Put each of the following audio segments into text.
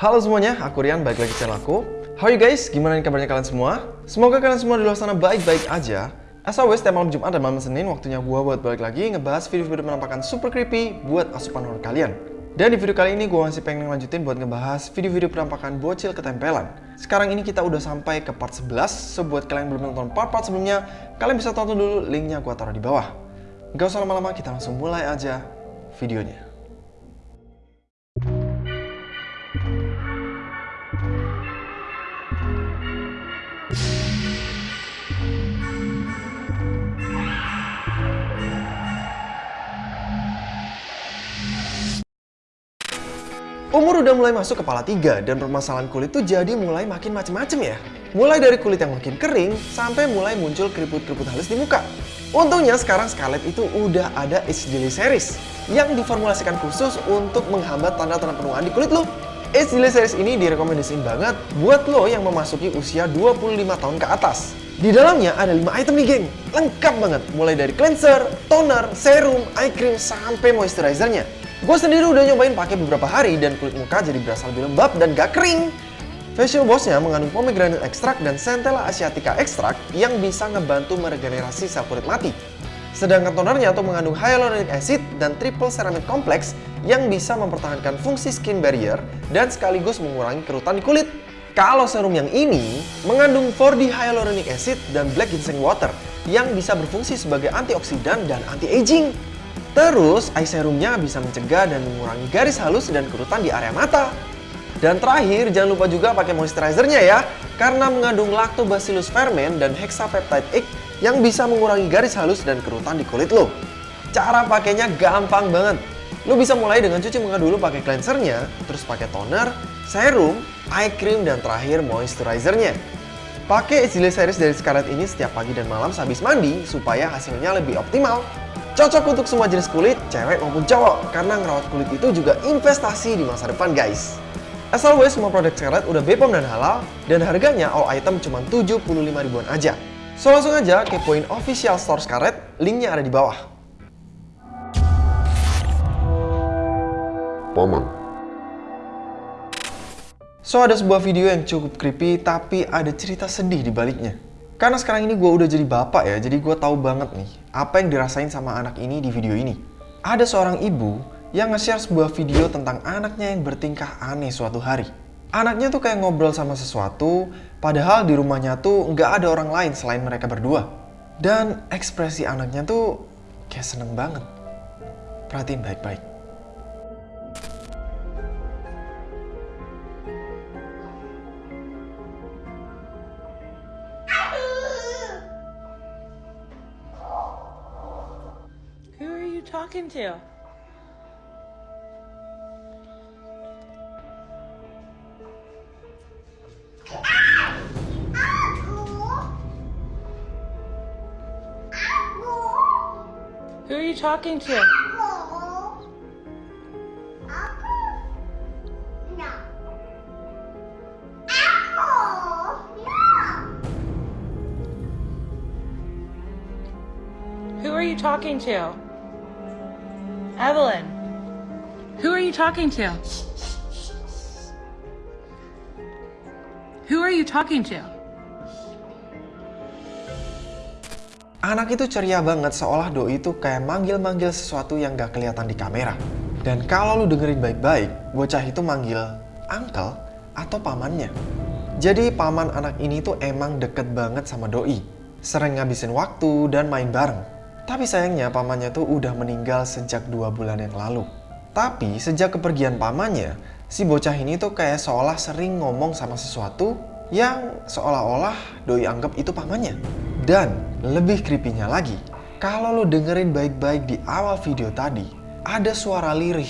Halo semuanya, aku Rian, balik lagi channel aku. How are you guys? Gimana nih kabarnya kalian semua? Semoga kalian semua di luar sana baik-baik aja. As always, tiap malam Jumat dan malam Senin, waktunya gua buat balik lagi ngebahas video-video penampakan super creepy buat asupan horror kalian. Dan di video kali ini gue masih pengen lanjutin buat ngebahas video-video penampakan bocil ketempelan. Sekarang ini kita udah sampai ke part 11, so buat kalian yang belum nonton part-part sebelumnya, kalian bisa tonton dulu linknya gue taruh di bawah. Gak usah lama-lama, kita langsung mulai aja videonya. Umur udah mulai masuk kepala tiga dan permasalahan kulit tuh jadi mulai makin macem-macem ya. Mulai dari kulit yang makin kering sampai mulai muncul keriput-keriput halus di muka. Untungnya sekarang Scarlett itu udah ada Daily Series yang diformulasikan khusus untuk menghambat tanda-tanda penuaan di kulit lo. Age Daily Series ini direkomendasiin banget buat lo yang memasuki usia 25 tahun ke atas. Di dalamnya ada 5 item nih geng, lengkap banget mulai dari cleanser, toner, serum, eye cream, sampai moisturizernya. Gue sendiri udah nyobain pakai beberapa hari dan kulit muka jadi berasa lebih lembab dan gak kering. Facial Bossnya mengandung pomegranate extract dan Centella asiatica extract yang bisa ngebantu meregenerasi sel kulit mati. Sedangkan tonernya tuh mengandung hyaluronic acid dan triple ceramide complex yang bisa mempertahankan fungsi skin barrier dan sekaligus mengurangi kerutan di kulit. Kalau serum yang ini mengandung 4D hyaluronic acid dan black ginseng water yang bisa berfungsi sebagai antioksidan dan anti-aging. Terus, eye serumnya bisa mencegah dan mengurangi garis halus dan kerutan di area mata. Dan terakhir, jangan lupa juga pakai moisturizernya ya, karena mengandung lactobacillus ferment dan hexapeptide egg yang bisa mengurangi garis halus dan kerutan di kulit lo. Cara pakainya gampang banget. Lo bisa mulai dengan cuci muka dulu pakai cleansernya, terus pakai toner, serum, eye cream, dan terakhir moisturizernya. Pakai Ezile Series dari Scarlett ini setiap pagi dan malam sehabis mandi supaya hasilnya lebih optimal. Cocok untuk semua jenis kulit, cewek maupun cowok, karena ngerawat kulit itu juga investasi di masa depan guys. As always, semua produk Scarlett udah BPOM dan halal, dan harganya all item cuma 75 ribuan aja. So langsung aja kepoin official store Scarlett, linknya ada di bawah. Paman. So ada sebuah video yang cukup creepy, tapi ada cerita sedih di baliknya. Karena sekarang ini gue udah jadi bapak ya, jadi gue tahu banget nih apa yang dirasain sama anak ini di video ini. Ada seorang ibu yang nge-share sebuah video tentang anaknya yang bertingkah aneh suatu hari. Anaknya tuh kayak ngobrol sama sesuatu, padahal di rumahnya tuh nggak ada orang lain selain mereka berdua. Dan ekspresi anaknya tuh kayak seneng banget. Perhatiin baik-baik. Talking to? Who are you talking to? Who are you talking to? Evelyn, who are you talking to? Who are you talking to? Anak itu ceria banget seolah doi itu kayak manggil-manggil sesuatu yang gak kelihatan di kamera. Dan kalau lu dengerin baik-baik, bocah itu manggil uncle atau pamannya. Jadi paman anak ini tuh emang deket banget sama doi. Sering ngabisin waktu dan main bareng. Tapi sayangnya pamannya tuh udah meninggal sejak dua bulan yang lalu. Tapi sejak kepergian pamannya, si bocah ini tuh kayak seolah sering ngomong sama sesuatu yang seolah-olah doi anggap itu pamannya. Dan lebih creepy-nya lagi, kalau lo dengerin baik-baik di awal video tadi, ada suara lirih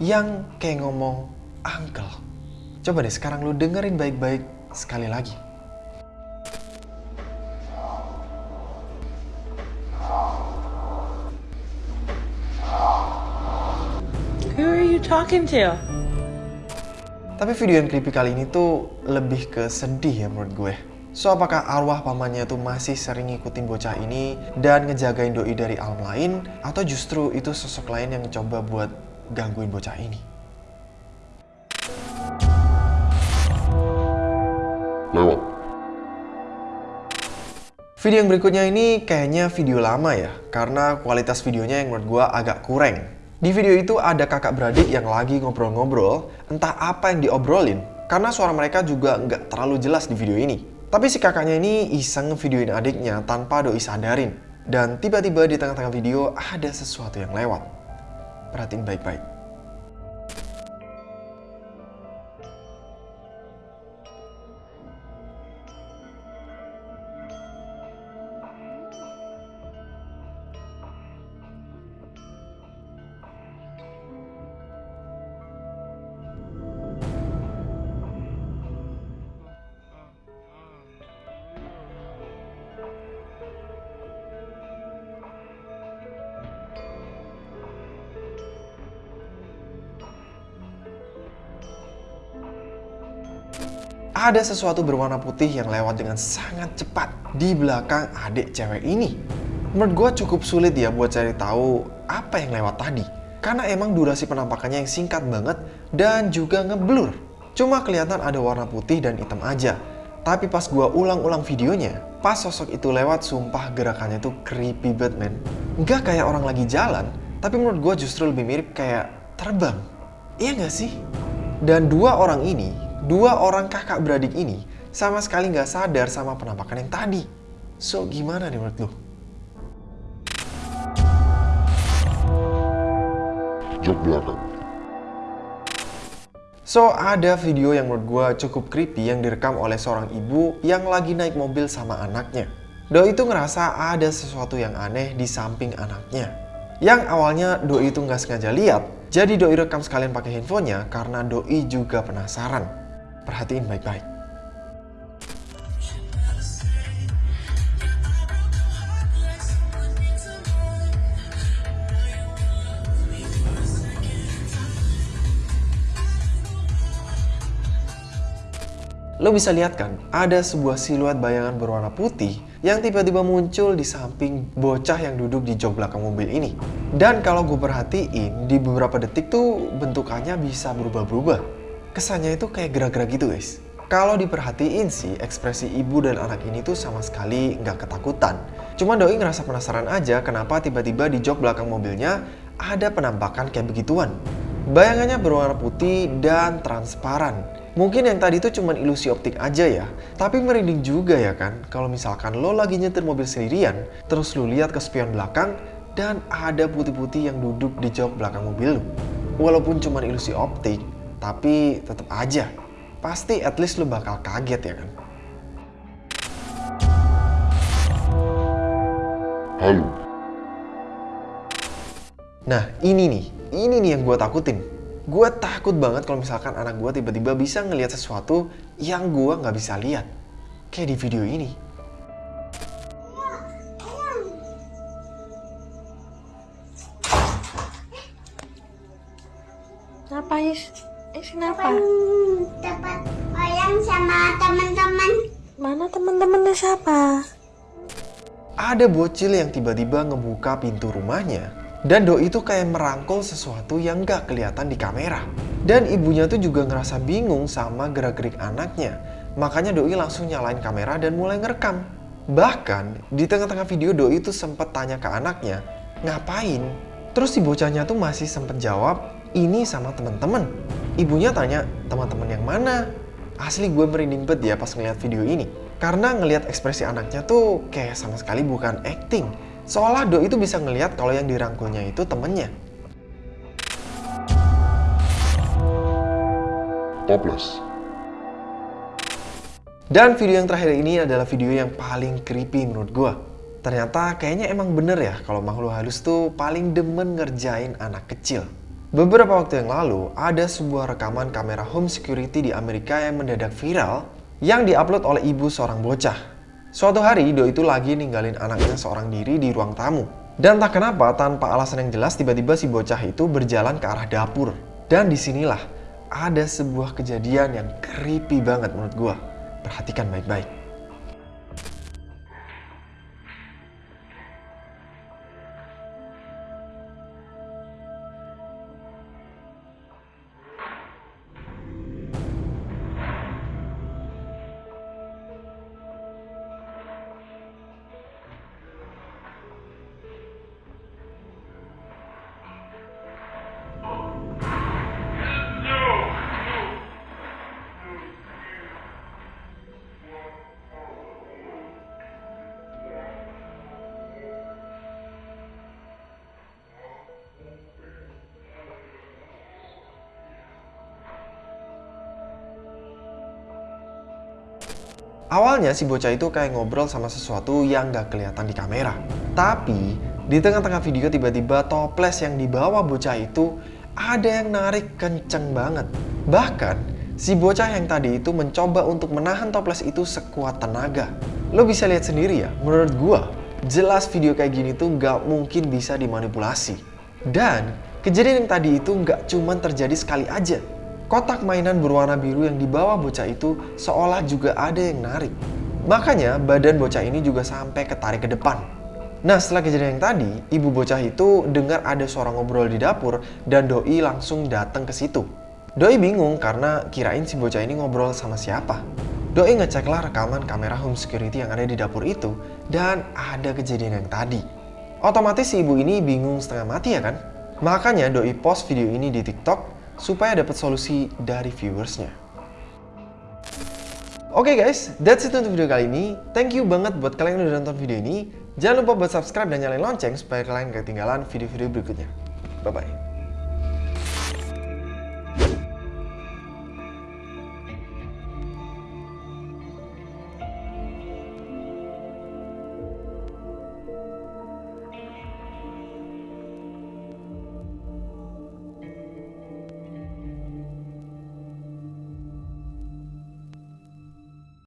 yang kayak ngomong uncle. Coba deh sekarang lo dengerin baik-baik sekali lagi. Talking to? Tapi video yang creepy kali ini tuh lebih ke sedih ya menurut gue. So, apakah arwah pamannya tuh masih sering ngikutin bocah ini dan ngejagain doi dari alam lain? Atau justru itu sosok lain yang coba buat gangguin bocah ini? lewat. Video yang berikutnya ini kayaknya video lama ya, karena kualitas videonya yang menurut gua agak kurang. Di video itu ada kakak beradik yang lagi ngobrol-ngobrol, entah apa yang diobrolin, karena suara mereka juga nggak terlalu jelas di video ini. Tapi si kakaknya ini iseng ngevideoin adiknya tanpa doi sadarin. Dan tiba-tiba di tengah-tengah video ada sesuatu yang lewat. Perhatiin baik-baik. Ada sesuatu berwarna putih yang lewat dengan sangat cepat di belakang adik cewek ini. Menurut gue cukup sulit ya buat cari tahu apa yang lewat tadi. Karena emang durasi penampakannya yang singkat banget dan juga ngeblur. Cuma kelihatan ada warna putih dan hitam aja. Tapi pas gue ulang-ulang videonya, pas sosok itu lewat sumpah gerakannya tuh creepy banget man. Nggak kayak orang lagi jalan, tapi menurut gue justru lebih mirip kayak terbang. Iya nggak sih? Dan dua orang ini dua orang kakak beradik ini sama sekali nggak sadar sama penampakan yang tadi. So, gimana nih menurut lo? Jok belakang. So, ada video yang menurut gue cukup creepy yang direkam oleh seorang ibu yang lagi naik mobil sama anaknya. Doi itu ngerasa ada sesuatu yang aneh di samping anaknya. Yang awalnya Doi itu nggak sengaja lihat, jadi Doi rekam sekalian pakai handphonenya karena Doi juga penasaran. Perhatiin baik-baik. Lo bisa lihat kan, ada sebuah siluet bayangan berwarna putih yang tiba-tiba muncul di samping bocah yang duduk di jok belakang mobil ini. Dan kalau gue perhatiin, di beberapa detik tuh bentukannya bisa berubah-berubah. Kesannya itu kayak gerak-gerak gitu guys. Kalau diperhatiin sih, ekspresi ibu dan anak ini tuh sama sekali nggak ketakutan. Cuma Doi ngerasa penasaran aja kenapa tiba-tiba di jok belakang mobilnya ada penampakan kayak begituan. Bayangannya berwarna putih dan transparan. Mungkin yang tadi itu cuma ilusi optik aja ya. Tapi merinding juga ya kan, kalau misalkan lo lagi nyetir mobil sendirian, terus lo lihat ke spion belakang, dan ada putih-putih yang duduk di jok belakang mobil lo. Walaupun cuma ilusi optik, tapi tetap aja, pasti at least lo bakal kaget ya kan. Halo. Nah ini nih, ini nih yang gue takutin. Gue takut banget kalau misalkan anak gue tiba-tiba bisa ngelihat sesuatu yang gue nggak bisa lihat. Kayak di video ini. Ada bocil yang tiba-tiba ngebuka pintu rumahnya dan Doi itu kayak merangkul sesuatu yang gak kelihatan di kamera. Dan ibunya tuh juga ngerasa bingung sama gerak-gerik anaknya. Makanya Doi langsung nyalain kamera dan mulai ngerekam. Bahkan di tengah-tengah video Doi itu sempat tanya ke anaknya, ngapain? Terus si bocahnya tuh masih sempet jawab, ini sama teman-teman. Ibunya tanya, teman-teman yang mana? Asli gue merinding banget ya pas ngeliat video ini. Karena ngelihat ekspresi anaknya tuh kayak sama sekali bukan acting. Seolah Do itu bisa ngelihat kalau yang dirangkulnya itu temennya. Toples. Dan video yang terakhir ini adalah video yang paling creepy menurut gue. Ternyata kayaknya emang bener ya kalau makhluk halus tuh paling demen ngerjain anak kecil. Beberapa waktu yang lalu, ada sebuah rekaman kamera home security di Amerika yang mendadak viral yang diupload oleh ibu seorang bocah. Suatu hari, Do itu lagi ninggalin anaknya seorang diri di ruang tamu. Dan tak kenapa, tanpa alasan yang jelas, tiba-tiba si bocah itu berjalan ke arah dapur. Dan di sinilah ada sebuah kejadian yang creepy banget menurut gua. Perhatikan baik-baik. Awalnya si bocah itu kayak ngobrol sama sesuatu yang gak kelihatan di kamera. Tapi di tengah-tengah video tiba-tiba toples yang dibawa bocah itu ada yang narik kenceng banget. Bahkan si bocah yang tadi itu mencoba untuk menahan toples itu sekuat tenaga. Lo bisa lihat sendiri ya, menurut gua jelas video kayak gini tuh gak mungkin bisa dimanipulasi. Dan kejadian yang tadi itu gak cuman terjadi sekali aja. Kotak mainan berwarna biru yang dibawa bocah itu seolah juga ada yang narik. Makanya badan bocah ini juga sampai ketarik ke depan. Nah setelah kejadian yang tadi, ibu bocah itu dengar ada suara ngobrol di dapur dan Doi langsung datang ke situ. Doi bingung karena kirain si bocah ini ngobrol sama siapa. Doi ngeceklah rekaman kamera home security yang ada di dapur itu dan ada kejadian yang tadi. Otomatis si ibu ini bingung setengah mati ya kan? Makanya Doi post video ini di TikTok supaya dapat solusi dari viewersnya. Oke guys, that's it untuk video kali ini. Thank you banget buat kalian yang udah nonton video ini. Jangan lupa buat subscribe dan nyalain lonceng supaya kalian gak ketinggalan video-video berikutnya. Bye-bye.